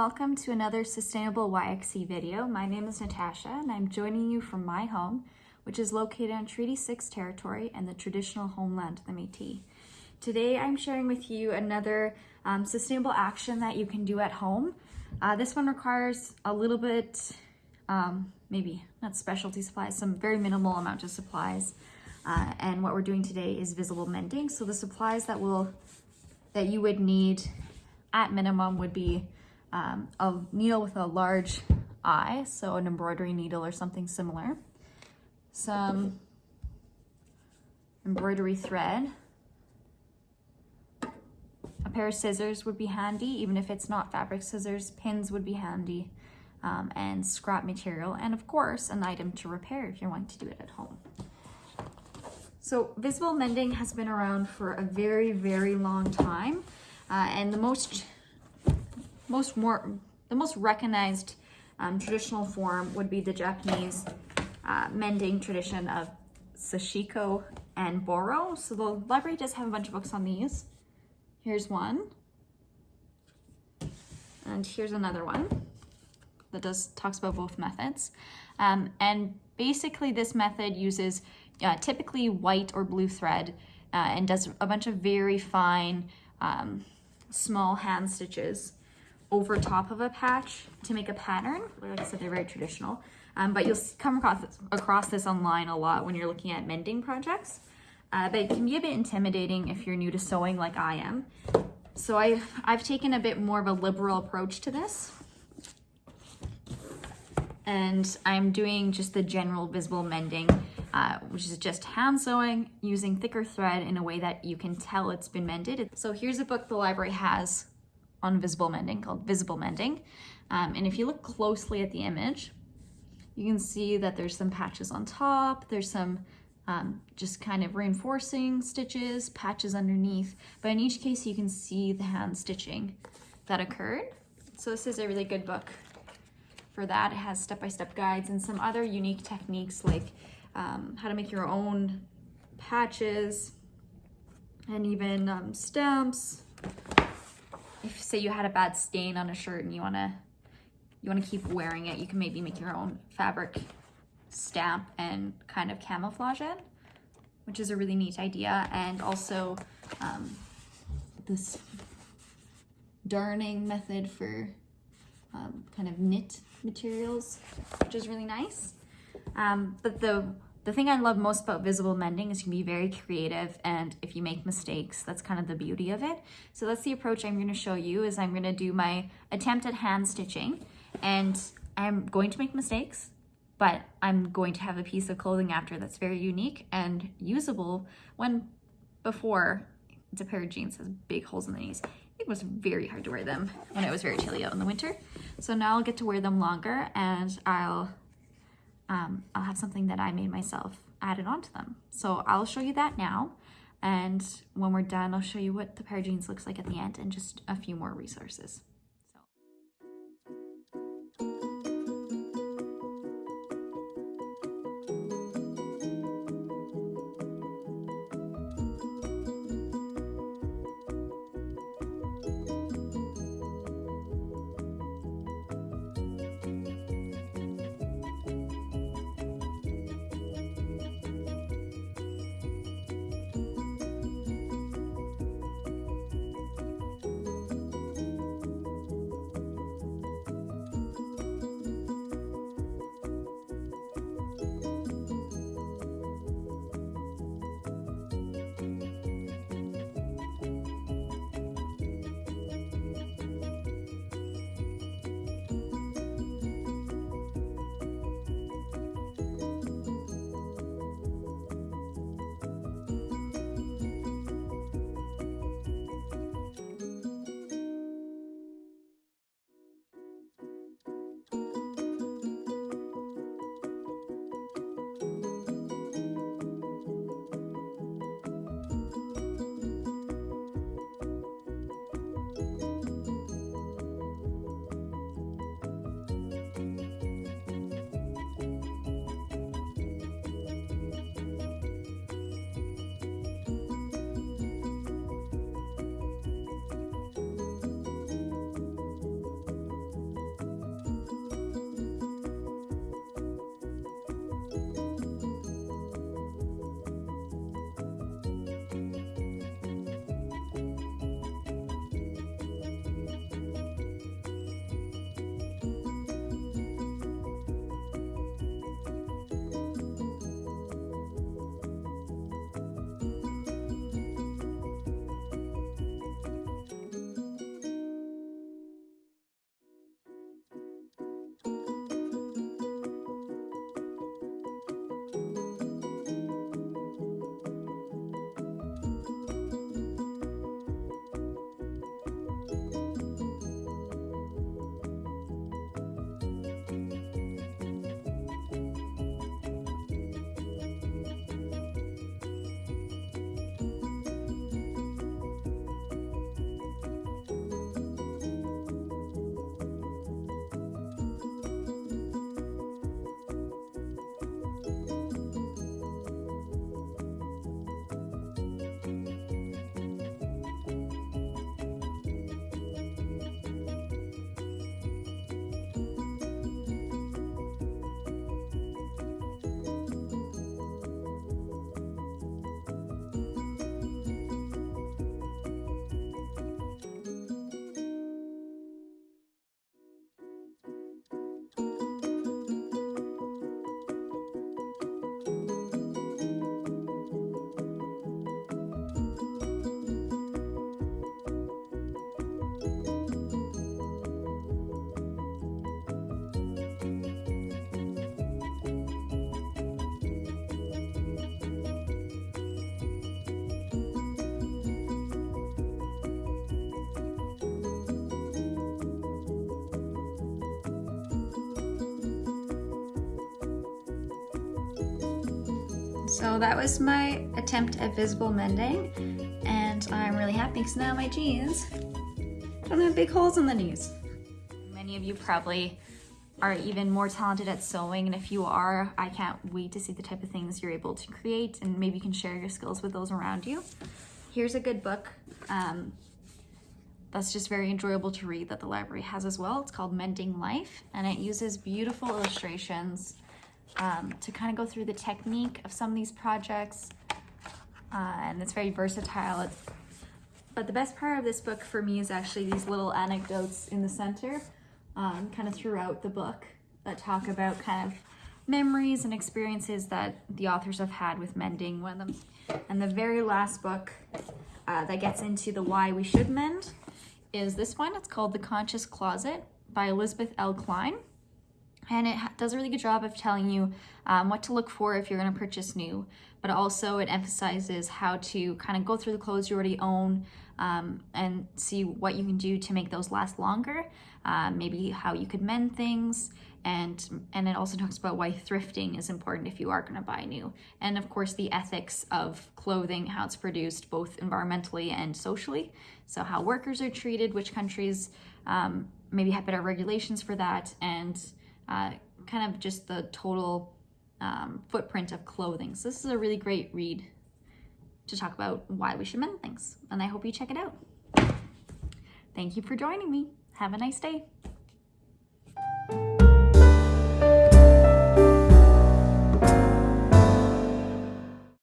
welcome to another Sustainable YXE video. My name is Natasha and I'm joining you from my home, which is located on Treaty 6 territory and the traditional homeland of the Métis. Today I'm sharing with you another um, sustainable action that you can do at home. Uh, this one requires a little bit, um, maybe not specialty supplies, some very minimal amount of supplies. Uh, and what we're doing today is visible mending. So the supplies that will that you would need at minimum would be um, a needle with a large eye, so an embroidery needle or something similar, some embroidery thread, a pair of scissors would be handy, even if it's not fabric scissors, pins would be handy, um, and scrap material, and of course, an item to repair if you're wanting to do it at home. So visible mending has been around for a very, very long time. Uh, and the most, most more, the most recognized um, traditional form would be the Japanese uh, mending tradition of Sashiko and Boro. So the library does have a bunch of books on these. Here's one. And here's another one that does talks about both methods. Um, and basically this method uses uh, typically white or blue thread uh, and does a bunch of very fine um, small hand stitches over top of a patch to make a pattern. Like I said, they're very traditional. Um, but you'll come across this, across this online a lot when you're looking at mending projects. Uh, but it can be a bit intimidating if you're new to sewing like I am. So I, I've taken a bit more of a liberal approach to this. And I'm doing just the general visible mending uh, which is just hand sewing using thicker thread in a way that you can tell it's been mended. So here's a book the library has on visible mending called Visible Mending. Um, and if you look closely at the image, you can see that there's some patches on top, there's some um, just kind of reinforcing stitches, patches underneath, but in each case you can see the hand stitching that occurred. So this is a really good book for that. It has step-by-step -step guides and some other unique techniques like um, how to make your own patches and even um, stamps. If say you had a bad stain on a shirt and you wanna you wanna keep wearing it, you can maybe make your own fabric stamp and kind of camouflage it, which is a really neat idea. And also um, this darning method for um, kind of knit materials, which is really nice. Um, but the the thing I love most about visible mending is you can be very creative and if you make mistakes, that's kind of the beauty of it. So that's the approach I'm gonna show you is I'm gonna do my attempt at hand stitching and I'm going to make mistakes, but I'm going to have a piece of clothing after that's very unique and usable when before it's a pair of jeans has big holes in the knees. It was very hard to wear them when it was very chilly out in the winter. So now I'll get to wear them longer and I'll um, I'll have something that I made myself added onto them. So I'll show you that now. And when we're done, I'll show you what the pair of jeans looks like at the end and just a few more resources. So that was my attempt at visible mending and I'm really happy because now my jeans don't have big holes in the knees. Many of you probably are even more talented at sewing and if you are, I can't wait to see the type of things you're able to create and maybe you can share your skills with those around you. Here's a good book um, that's just very enjoyable to read that the library has as well. It's called Mending Life and it uses beautiful illustrations um, to kind of go through the technique of some of these projects. Uh, and it's very versatile. It's, but the best part of this book for me is actually these little anecdotes in the center, um, kind of throughout the book that talk about kind of memories and experiences that the authors have had with mending one of them. And the very last book uh, that gets into the why we should mend is this one. It's called The Conscious Closet by Elizabeth L. Cline and it does a really good job of telling you um, what to look for if you're going to purchase new but also it emphasizes how to kind of go through the clothes you already own um, and see what you can do to make those last longer uh, maybe how you could mend things and and it also talks about why thrifting is important if you are going to buy new and of course the ethics of clothing how it's produced both environmentally and socially so how workers are treated which countries um, maybe have better regulations for that and uh, kind of just the total um, footprint of clothing. So this is a really great read to talk about why we should mend things. And I hope you check it out. Thank you for joining me. Have a nice day.